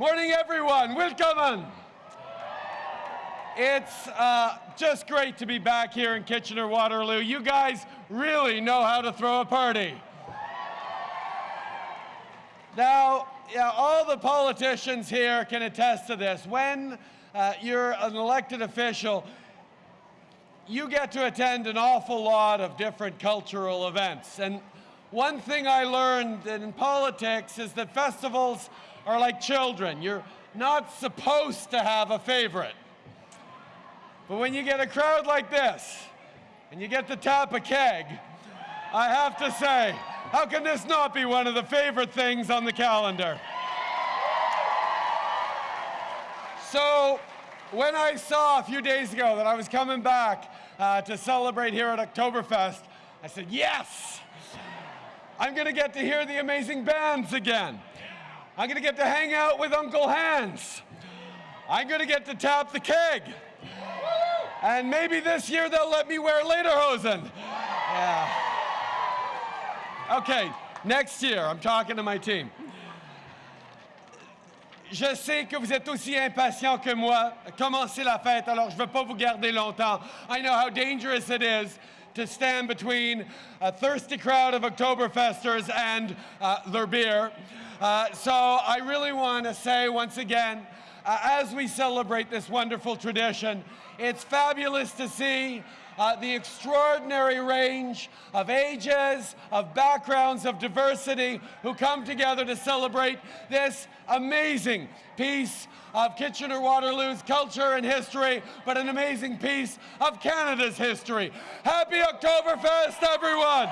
Morning, everyone. Willkommen. It's uh, just great to be back here in Kitchener-Waterloo. You guys really know how to throw a party. Now, yeah, all the politicians here can attest to this. When uh, you're an elected official, you get to attend an awful lot of different cultural events. And one thing I learned in politics is that festivals are like children. You're not supposed to have a favorite. But when you get a crowd like this, and you get to tap a keg, I have to say, how can this not be one of the favorite things on the calendar? So, when I saw a few days ago that I was coming back uh, to celebrate here at Oktoberfest, I said, yes, I'm gonna get to hear the amazing bands again. I'm gonna get to hang out with Uncle Hans. I'm gonna get to tap the keg. And maybe this year they'll let me wear lederhosen. Yeah. Okay, next year, I'm talking to my team. Je sais que vous êtes aussi impatient que moi. Commencez la fête, alors je ne veux pas vous garder longtemps. I know how dangerous it is to stand between a thirsty crowd of Oktoberfesters and uh, their beer. Uh, so I really want to say once again, uh, as we celebrate this wonderful tradition, it's fabulous to see uh, the extraordinary range of ages, of backgrounds, of diversity who come together to celebrate this amazing piece of Kitchener-Waterloo's culture and history, but an amazing piece of Canada's history. Happy Oktoberfest, everyone!